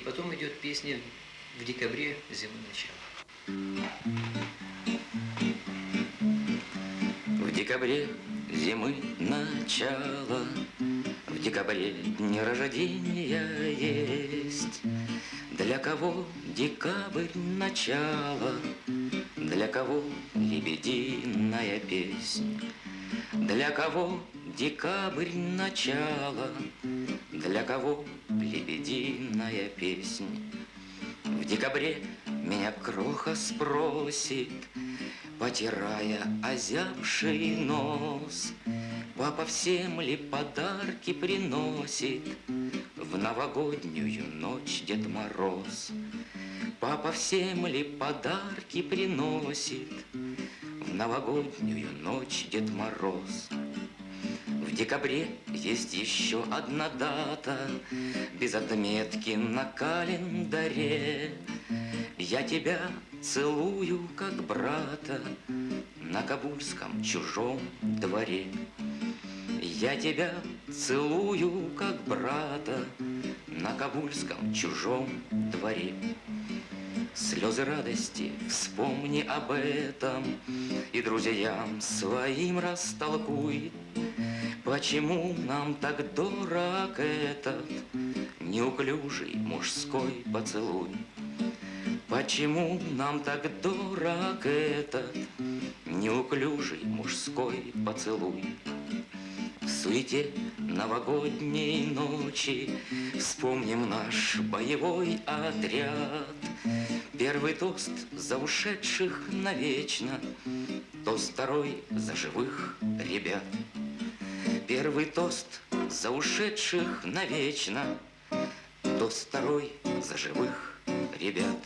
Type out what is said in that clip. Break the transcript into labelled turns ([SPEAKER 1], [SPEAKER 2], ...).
[SPEAKER 1] И потом идет песня в декабре зимы начало.
[SPEAKER 2] В декабре зимы начало, В декабре дни рождения есть. Для кого декабрь начало, Для кого лебединая песнь, Для кого декабрь начало, Для кого лебединая песнь. В декабре меня кроха спросит, Потирая озябший нос, Папа всем ли подарки приносит В новогоднюю ночь Дед Мороз? Папа всем ли подарки приносит В новогоднюю ночь Дед Мороз? Декабре есть еще одна дата. Без отметки на календаре. Я тебя целую, как брата На кабульском чужом дворе. Я тебя целую, как брата На кабульском чужом дворе. Слезы радости, вспомни об этом И друзьям своим растолкуй Почему нам так дорог этот Неуклюжий мужской поцелуй? Почему нам так дорог этот Неуклюжий мужской поцелуй? В суете новогодней ночи Вспомним наш боевой отряд Первый тост за ушедших навечно Тост второй за живых ребят Первый тост за ушедших навечно, Тост второй за живых ребят.